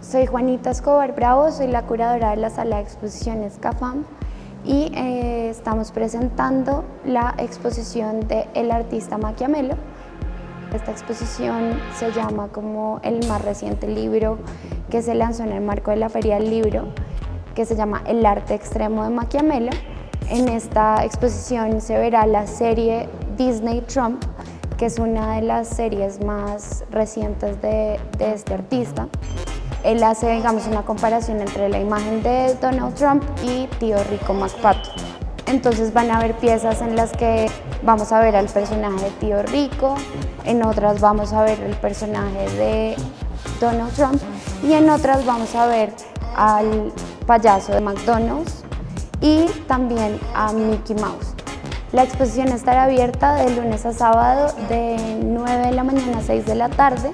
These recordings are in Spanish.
Soy Juanita Escobar Bravo, soy la curadora de la sala de exposiciones CAFAM y eh, estamos presentando la exposición de El artista Maquiamelo. Esta exposición se llama como el más reciente libro que se lanzó en el marco de la Feria del Libro que se llama El arte extremo de Maquiamelo. En esta exposición se verá la serie Disney Trump, que es una de las series más recientes de, de este artista él hace, digamos, una comparación entre la imagen de Donald Trump y Tío Rico MacPato. Entonces van a haber piezas en las que vamos a ver al personaje de Tío Rico, en otras vamos a ver el personaje de Donald Trump y en otras vamos a ver al payaso de McDonald's y también a Mickey Mouse. La exposición estará abierta de lunes a sábado de 9 de la mañana a 6 de la tarde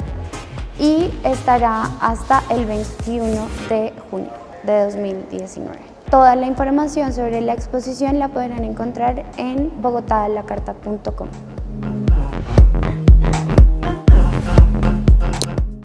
y estará hasta el 21 de junio de 2019. Toda la información sobre la exposición la podrán encontrar en bogotalacarta.com.